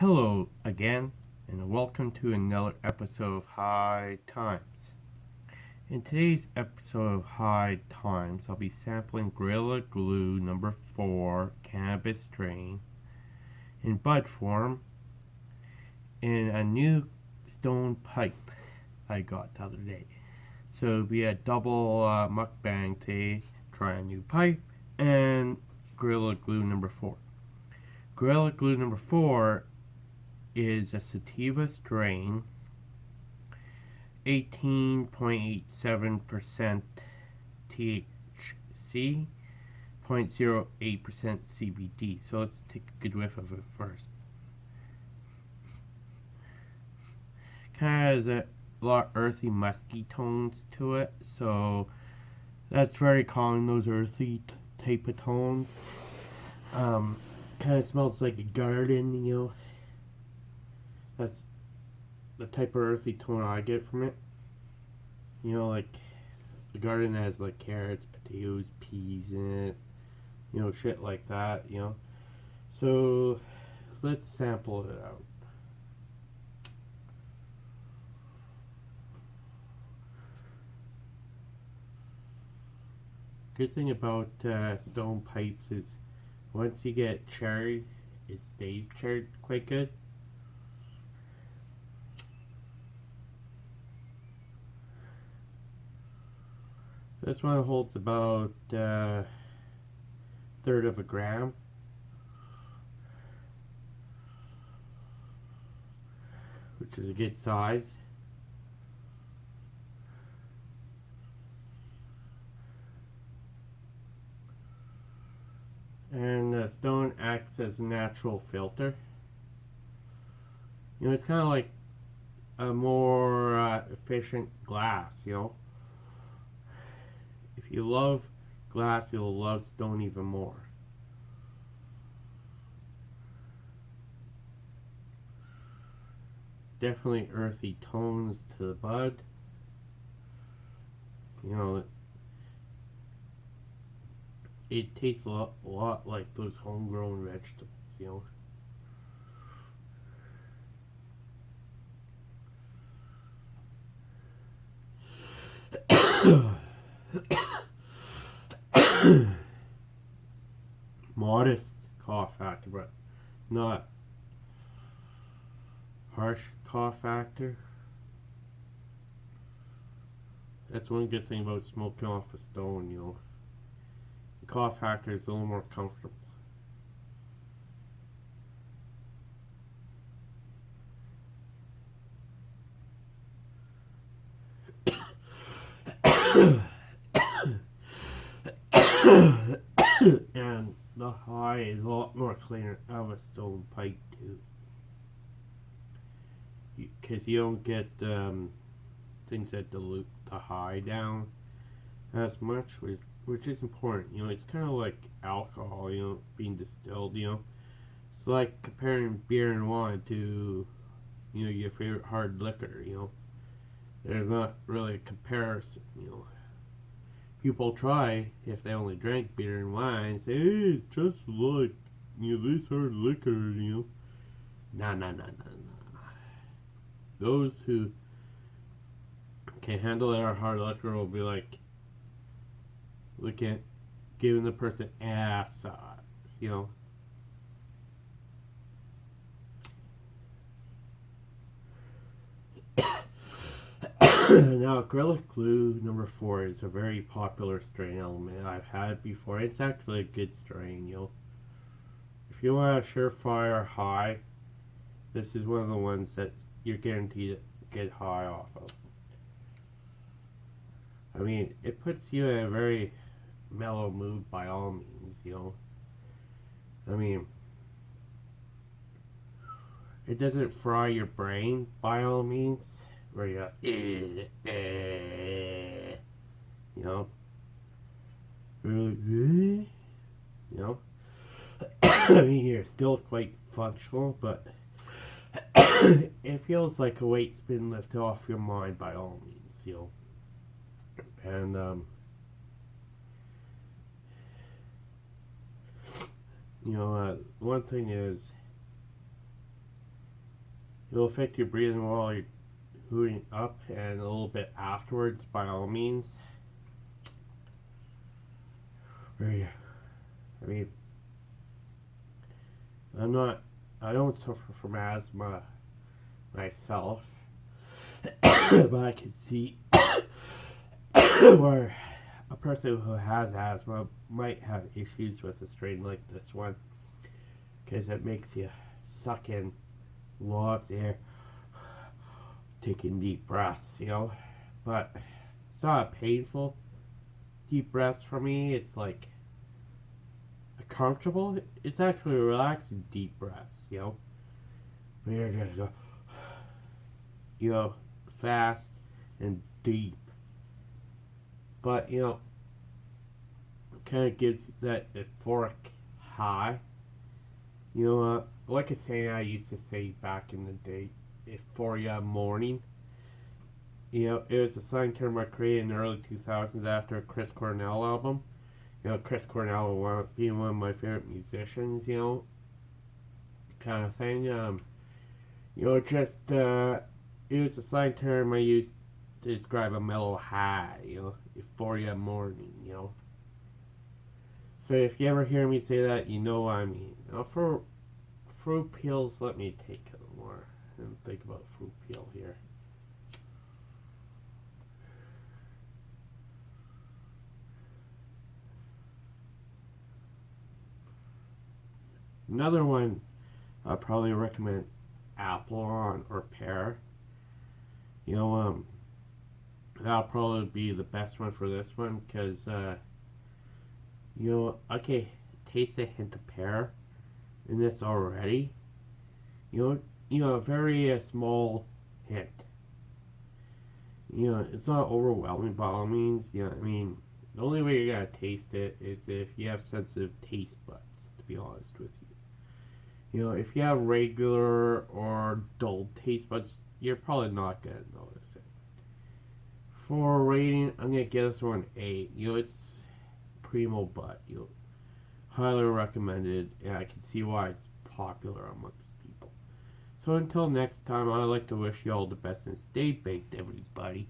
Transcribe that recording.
Hello again, and welcome to another episode of High Times. In today's episode of High Times, I'll be sampling Gorilla Glue number 4 cannabis strain in bud form in a new stone pipe I got the other day. So it'll be a double uh, mukbang today, try a new pipe, and Gorilla Glue number 4. Gorilla Glue number 4 is a sativa strain, 18.87% THC, 0.08% CBD. So let's take a good whiff of it first. Kind of has a lot earthy musky tones to it, so that's very common, those earthy type of tones. Um, kind of smells like a garden, you know. That's the type of earthy tone I get from it. You know, like the garden has like carrots, potatoes, peas in it. You know, shit like that, you know. So let's sample it out. Good thing about uh, stone pipes is once you get cherry, it stays cherry quite good. This one holds about uh, third of a gram. Which is a good size. And the stone acts as a natural filter. You know, it's kind of like a more uh, efficient glass, you know. If you love glass, you'll love stone even more. Definitely earthy tones to the bud. You know, it tastes a lot, a lot like those homegrown vegetables, you know. Modest cough factor, but not harsh cough factor. That's one good thing about smoking off a stone, you know The cough factor is a little more comfortable. and the high is a lot more cleaner of a stone pipe too. Because you, you, don't get um, things that dilute the high down as much, which which is important. You know, it's kind of like alcohol, you know, being distilled, you know. It's like comparing beer and wine to, you know, your favorite hard liquor, you know. There's not really a comparison, you know. People try, if they only drank beer and wine, say, hey, it's just like, you know, this hard liquor, you know. Nah, nah, nah, nah, nah. Those who can handle their hard liquor will be like, look at giving the person ass size, you know. now, Gorilla Glue number four is a very popular strain element I've had before. It's actually a good strain, you know. If you want a surefire high, this is one of the ones that you're guaranteed to get high off of. I mean, it puts you in a very mellow mood by all means, you know. I mean, it doesn't fry your brain by all means, where you go, eh, you know. you know. I mean, you're still quite functional, but it feels like a weight's been lifted off your mind by all means, you know. And, um, you know, uh, one thing is, It'll affect your breathing while you're hooting up and a little bit afterwards, by all means. I mean, I'm not, I don't suffer from asthma myself, but I can see where a person who has asthma might have issues with a strain like this one because it makes you suck in lots of air, taking deep breaths, you know. But it's not painful deep breaths for me. It's like a comfortable. It's actually relaxing deep breaths, you know. But you're gonna go, you know, fast and deep. But you know, kind of gives that euphoric high. You know, uh, like a saying I used to say back in the day, euphoria morning. You know, it was a song term I created in the early 2000s after a Chris Cornell album. You know, Chris Cornell being one of my favorite musicians, you know, kind of thing. Um, you know, just, uh, it was a slang term I used to describe a mellow high, you know, euphoria morning, you know. So if you ever hear me say that, you know what I mean. Now for fruit peels, let me take a and think about fruit peel here. Another one I probably recommend apple on or pear. You know, um, that'll probably be the best one for this one because uh, you know, okay, taste a hint of pear in this already. You know, you know, a very uh, small hit. You know, it's not overwhelming by all means. You know, I mean, the only way you're gonna taste it is if you have sensitive taste buds. To be honest with you, you know, if you have regular or dull taste buds, you're probably not gonna notice it. For rating, I'm gonna give this one an eight. You know, it's Primo Bud. You know, highly recommended, and I can see why it's popular amongst. So until next time, I'd like to wish you all the best and stay baked, everybody.